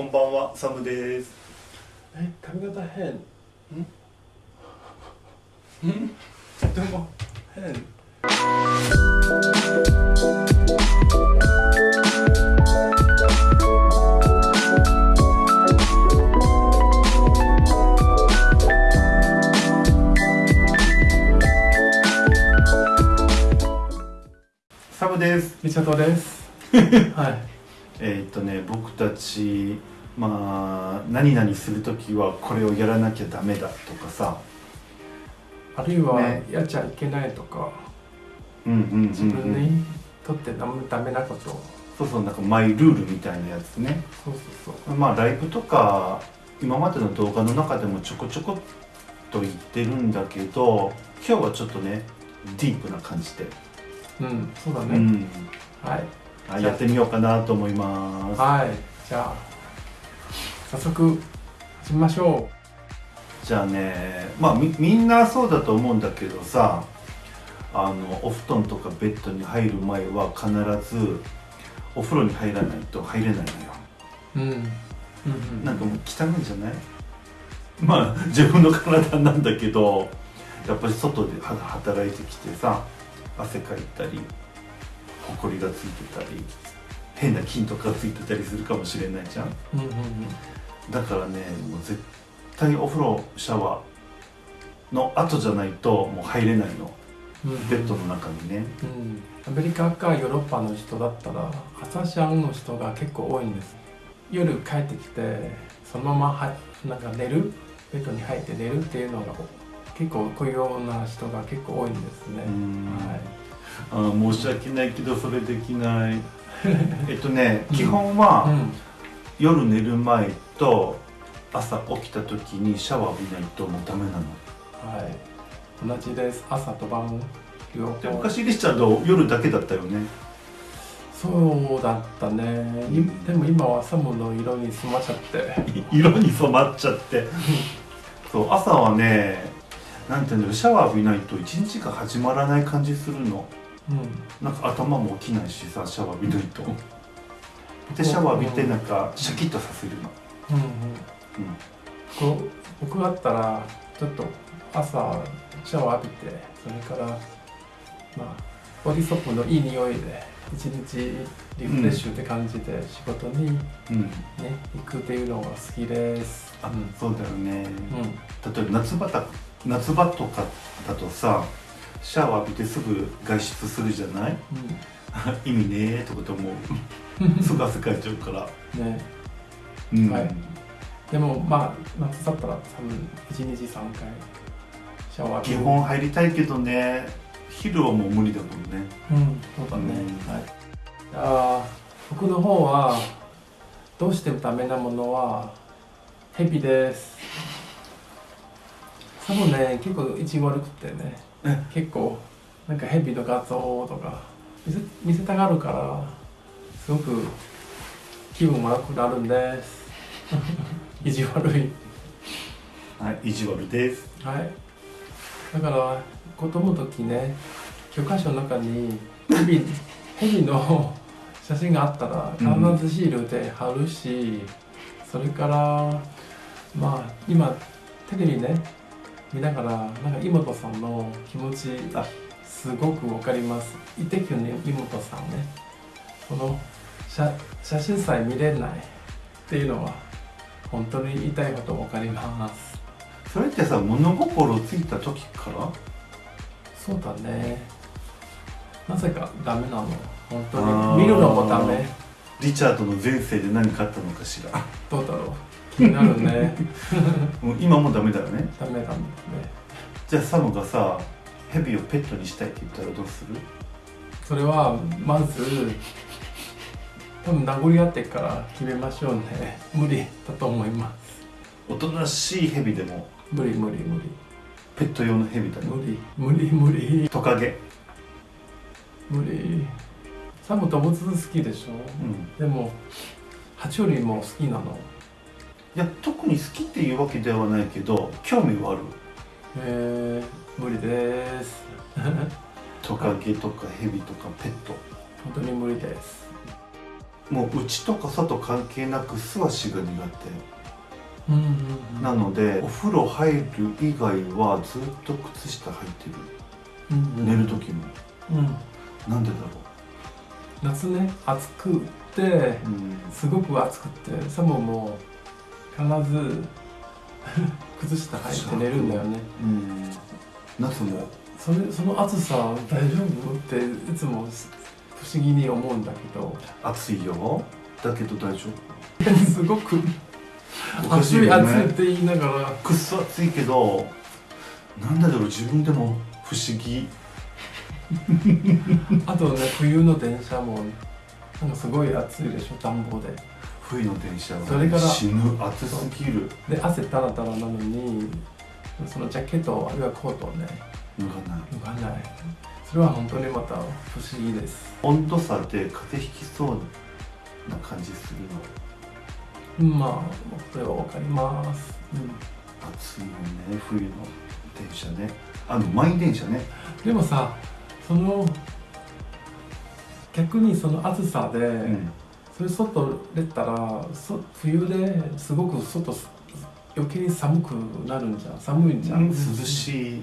こんばんは、サムです。え髪型変？ん？ん？でも変。サムです。リチャードです。はいえーっとね、僕たち、まあ、何々するときはこれをやらなきゃダメだとかさ。あるいはね。やっちゃいけないとか、うんうんうん、うん。自分にとってダメダメなこと。そうそう、なんかマイルールみたいなやつね。そうそうそう。まあ、ライブとか、今までの動画の中でもちょこちょこっと言ってるんだけど、今日はちょっとね、ディープな感じで、うんそうだね、うん、はいあやってみようかなと思います。はい。じゃあ早速始めましょじゃあねまあみみんなそうだと思うんだけどさあのお布団とかベッドに入る前は必ずお風呂に入らないと入れないのよ。ううん。うんうん。なんかもう汚いんじゃない？まあ自分の体なんだけどやっぱり外では働いてきてさ汗かいたりほこりがついてたり変な菌とかついてたりするかもしれないじゃん。うんうんうんだからねもう絶対お風呂シャワーの後じゃないともう入れないの。うんうん。ベッドの中にね。うん、アメリカかヨーロッパの人だったら朝シャンの人が結構多いんです。夜帰ってきてそのままはなんか寝る？ベッドに入って寝るっていうのが結構こういうような人が結構多いんですね、うん。はいあー申し訳ないけどそれできない。えっとね基本はうん。夜寝る前と朝起きた時にシャワー浴びないともうダメなの。はい。同じです。朝と晩両方。で昔リチャード夜だけだったよね。そうだったね、いでも今はサムの色に染まっちゃって。色に染まっちゃって。そう朝はねなんていうんだろう。シャワー浴びないと一日が始まらない感じするのうん。なんか頭も起きないしさシャワー浴びないと。でシャワー浴びてなんかシャキッとさせるの。うんうん。こう僕だったらちょっと朝シャワー浴びてそれからまあボディソープのいい匂いで一日リフレッシュって感じで仕事にね、うん。行くっていうのが好きです。あ、うんそうだよね。うん。例えば夏場だ夏場とかだとさシャワー浴びてすぐ外出するじゃない？意味ねえとかと思う。すぐ汗かいちゃうから。うん、ね。うん、はい。でもまあ夏だったら多分一日三回シャワー基本入りたいけどね。昼はもう無理だもんね。うんそうだね、うん。はい。あー僕の方はどうしてもダメなものはヘビです。多分ね結構意地悪くてね。え結構なんかヘビの画像とか見せ見せたがるからすごく気分悪くなるんです。意地悪い。はい意地悪です。はい。だから子供の時ね教科書の中にヘビヘビの写真があったらうん必ずシールで貼るし、それからまあ今テレビね見ながらなんか妹さんの気持ちあすごくわかります。イテキュンの妹さんね。この写写真さえ見れないっていうのは本当に言いたいことわかります。それってさ物心ついた時から？そうだね。なぜかダメなの。本当に。見るのもダメ。リチャードの前世で何かあったのかしら。どうだろうなるね。もう今もダメだよね。ダメダメじゃあサムがさヘビをペットにしたいって言ったらどうする？それはまず多分殴り合ってから決めましょうね。無理だと思います。おとなしいヘビでも？無理無理無理。ペット用のヘビだよ無理無理無理。トカゲ。無理。サム動物好きでしょ？うん。でも爬虫類も好きなのいや特に好きっていうわけではないけど興味はある。えー、無理です。トカゲとかヘビとかペット。本当に無理です。もう内とか外関係なく素足が苦うんうん手なのでお風呂入る以外はずっと靴下履いてる。うんうん。寝る時も。うん。なんでだろ夏ね暑くってすごく暑くてサムも必ず靴下履いて寝るんだよね。うん。夏も。それその暑さ大丈夫？っていつも不思議に思うんだけど。暑いよ。だけど大丈 すごく暑いよね。暑いって言いながら。くっそ暑いけどなんだろう自分でも不思議。あとね冬の電車もなんかすごい暑いでしょ？暖房で冬の電車は、それから死ぬ暑すぎる。で汗タラタラなのにそのジャケットあるいはコートをね脱がない。脱がない。それは本当にまた不思議です。温度差で風邪ひきそうな感じするの？うんまあこれはわかります、暑いよね冬の電車ね。あの満員電車ね。でもさその逆にその暑さで、うんそれ外出たらそ冬ですごく外す余計に寒くなるんじゃん寒いんじゃん、涼しい。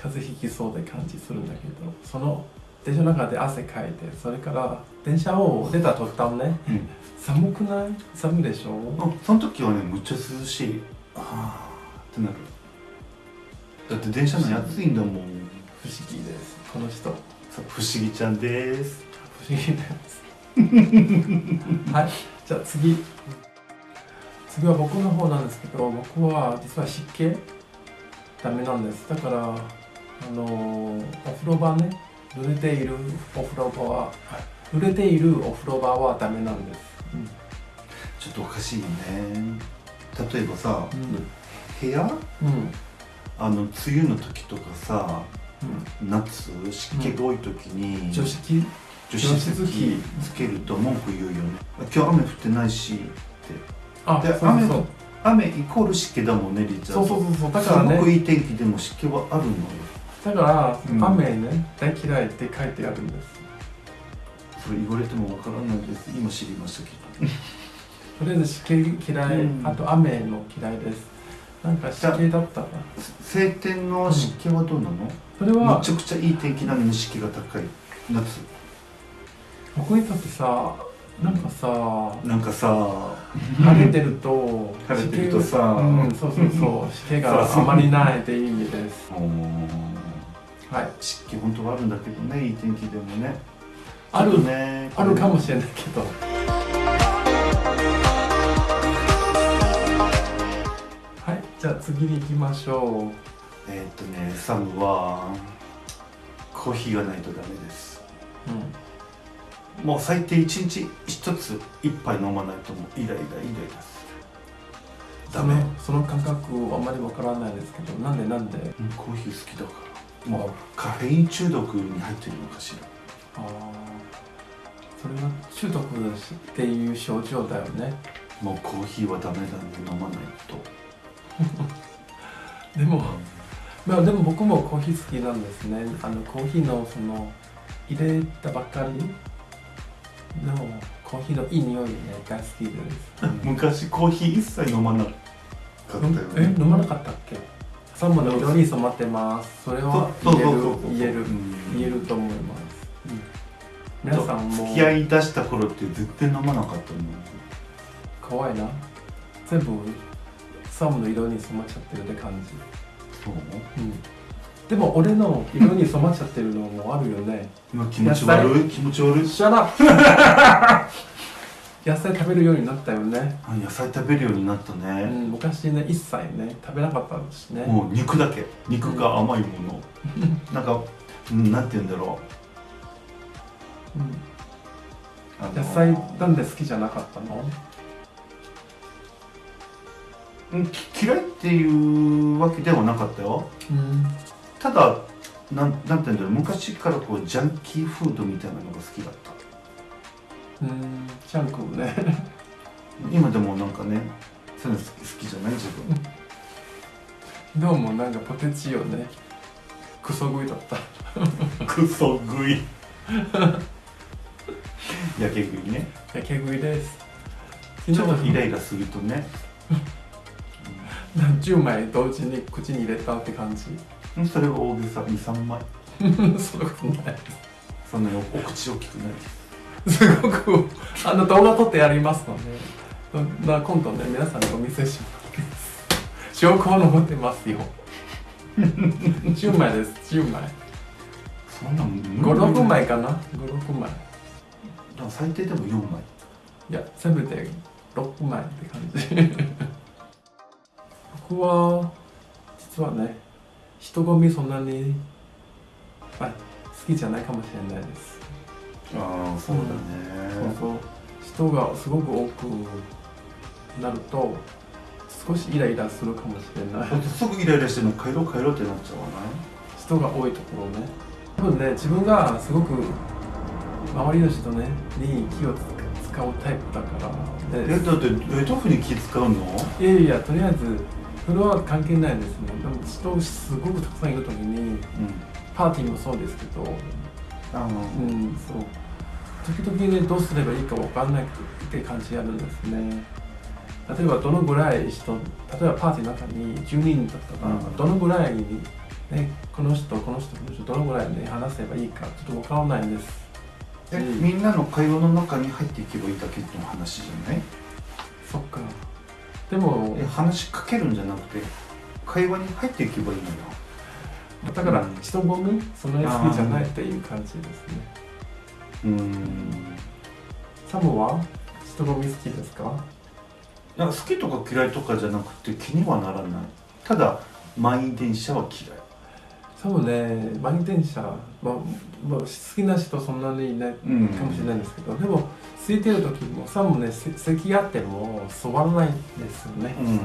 風邪ひきそうで感じするんだけどその電車の中で汗かいてそれから電車を出た途端ねうん。寒くない？寒いでしょ？あその時はねむっちゃ涼しい。ああってなる。だって電車内暑いんだもん。不思議です。この人。不思議ちゃんです。不思議です はい。じゃあ次。次は僕の方なんですけど僕は実は湿気ダメなんです。だからあのお風呂場ね。濡れているお風呂場は濡れているお風呂場はダメなんです、ちょっとおかしいよね。例えばさ、うん。部屋？うん。あの梅雨の時とかさうん。夏湿気が多い時に、除湿？除湿機つけると文句言うよね。今日雨降ってないしって。あでそうそう雨イコール湿気だもんねリチャードそうそうそう。だからすごくねいい天気でも湿気はあるのよ。だから、うん雨ね大嫌いって書いてあるんです。それ言われてもわからないです。今知りましたけど。とりあえず湿気嫌い、うん。あと雨の嫌いです。なんか湿気だったら晴天の湿気はどうなの、それはめちゃくちゃいい天気なのに湿気が高い。夏僕にとってさなんかさなんかさ晴れてると晴れてるとさうん、そうそうそう湿気があまりないっていう意味です。はい。湿気本当はあるんだけどねいい天気でもね。あるねあるかもしれないけど。はいじゃあ次に行きましょえーっとねサムはコーヒーがないとダメです。う、うんもう最低1日1つ1杯飲まないともうイライライライラする。ダメ。その感覚あんまりわからないですけどなんでなんで？うんコーヒー好きだから。もうカフェイン中毒に入ってるのかしら。ああそれは中毒っていう症状だよね。もうコーヒーはダメだね飲まないと。でもまあでも僕もコーヒー好きなんですね。あのコーヒーのその入れたばっかりのコーヒーのいい匂いねが好きです、昔コーヒー一切飲まなかったよえね飲まなかったっけ？サンモの色に染まってます。それは言える言えるうん。言えると思います、皆さんも。付き合い出した頃って絶対飲まなかったもん怖いな。全部サムの色に染まっちゃってるって感じ。そう？うんでも俺の色に染まっちゃってるのもあるよね。今気持ち悪い？気持ち悪い？Shut up! 野菜食べるようになったよね、あ野菜食べるようになったうね、ん、昔ね一切ね食べなかったしね。もう肉だけ。肉が甘いもの、なんか、うん、なんて言うんだろう。ん。う、あの野菜なんで好きじゃなかったの？うんき嫌いっていうわけではなかったよ。うんただなんなんて言うんだろう昔からこうジャンキーフードみたいなのが好きだった。うんジャンクね。今でもなんかねそういうの好き好きじゃない？自分。どうもなんかポテチよねクソ食いだった。クソ食い。やけ食いね。やけ食いです。ちょっとイライラするとね10枚同時に口に入れたって感じうんそれは大げさ23枚。そんなことない。そんなにお口大きくないすごくあの動画撮ってやりますので、まあ、今度ね皆さんにお見せします。証拠を残ってますよ。10枚です。10枚。そんなん。56枚かな。56枚。最低でも4枚。いやせめて6枚って感じ。僕は実はね人混みそんなに、まあ、好きじゃないかもしれないです。ああそうだね、そうそう。人がすごく多くなると少しイライラするかもしれない。すぐイライラしても帰ろう帰ろうってなっちゃわない？人が多いところね。多分ね自分がすごく周りの人ねに気を使うタイプだから。えだってえどういうふうに気使うの？いやいやとりあえずそれは関係ないですね。でも人すごくたくさんいる時にうん。パーティーもそうですけどあのうんそう。時々ねどうすればいいか分かんないって感じあるんですね。例えばどのぐらい人例えばパーティーの中に10人だったら、うん。どのぐらいに、ね、この人この人この人どのぐらいね話せばいいかちょっと分からないんです。えみんなの会話の中に入っていけばいいだけの話じゃない？そっかでもえ話しかけるんじゃなくて会話に入っていけばいいのよ。だからうん。人混み？そんなに好きじゃないっていう感じですね。うー。ん。サムは？人混み好きですか？なんか好きとか嫌いとかじゃなくて気にはならない。ただ満員電車は嫌いサムね。満員電車、まあまあ、好きな人そんなにいないうん。かもしれないんですけど、でも空いてる時もサムねせ席あっても座らないんですよね。うん。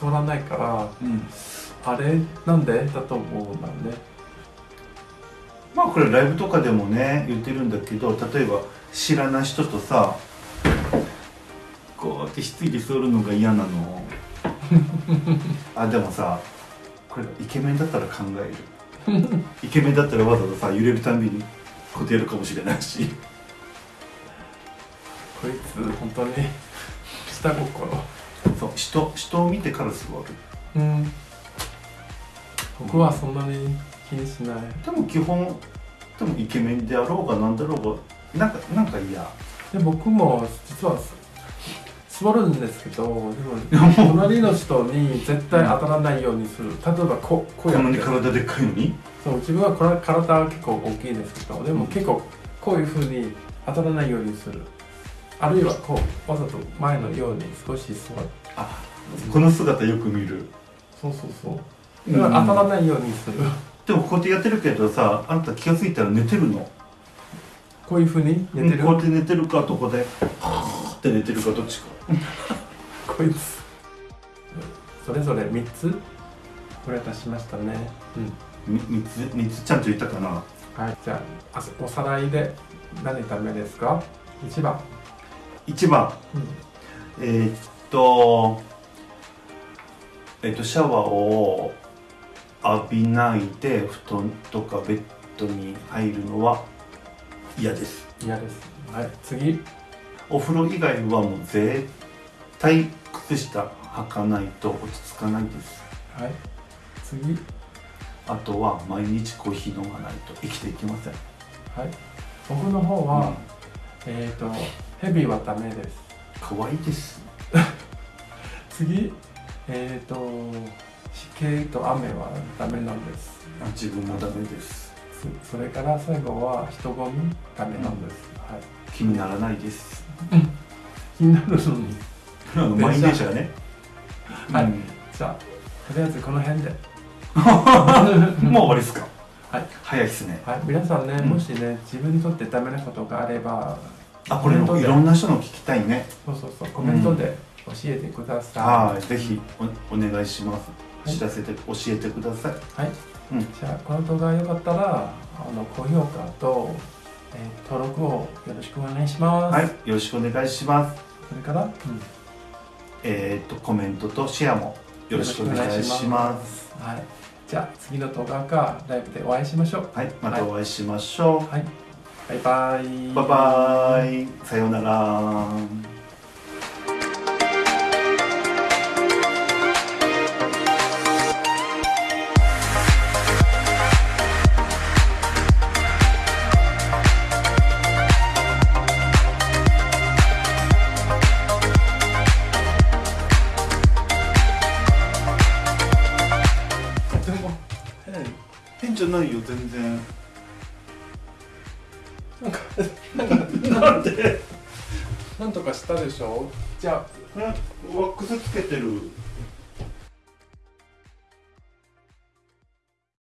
座らないからうん。あれ？なんで？だと思うんだね。まあこれライブとかでもね言ってるんだけど例えば知らない人とさこうやって質疑り座るのが嫌なの。あでもさこれイケメンだったら考える イケメンだったらわざわざさ揺れるたんびにこうやるかもしれないし。こいつ本当に下心。そう人人を見てから座る。うん。僕はそんなに気にしない。でも基本でもイケメンであろうがなんだろうがなんかなんか嫌。で僕も実は座るんですけどでも隣の人に絶対当たらないようにする。例えばここうこんなにやって体でっかいのに？そう自分はこれ体は結構大きいですけどでも結構こういうふうに当たらないようにする。あるいはこうわざと前のように少し座る。あこの姿よく見る。そうそうそう。当たらないようにする、でもこうやってやってるけどさあんた気が付いたら寝てるの。こういうふうに寝てる、こうやって寝てるかどこでって寝てるかどっちか。こいつ。それぞれ3つ？これ出しましたね。うん。み三つ？三つちゃんと言ったかな？はい。じゃああおさらいで何ダメですか？1番、1番。うん、えーっとえーっとシャワーを浴びないで布団とかベッドに入るのは嫌です。嫌です。はい。次お風呂以外はもう絶対靴下履かないと落ち着かないです。はい。次。あとは毎日コーヒー飲まないと生きていけません。はい。僕の方は、えっ、とヘビはダメです。可愛いです。次。えっ、と湿気と雨はダメなんです。あ自分もダメですそそれから最後は人混みダメなんです、はい。気にならないです。気になるのに。あの満員電車がね。はい。うん。じゃあとりあえずこの辺で。もう終わりですか。はい。早いですね。はい。皆さんね、うん。もしね自分にとってダメなことがあればあこれコメントで。いろんな人の聞きたいね。そうそうそう。コメントで教えてください、はい。ぜひおお願いします。はい。知らせて教えてください。はい、うん。じゃあこの動画が良かったらあの高評価と、えー登録をよろしくお願いします、はい。よろしくお願いします。それから、えっとコメントとシェアもよろしくお願いします。すはい、じゃあ次の動画かライブでお会いしましょう。はい。またお会いしましょう。はい。バイバイ。バイバイ。さようならないよ全然。なんかなんで？なんとかしたでしょ？じゃあえワックスつけてる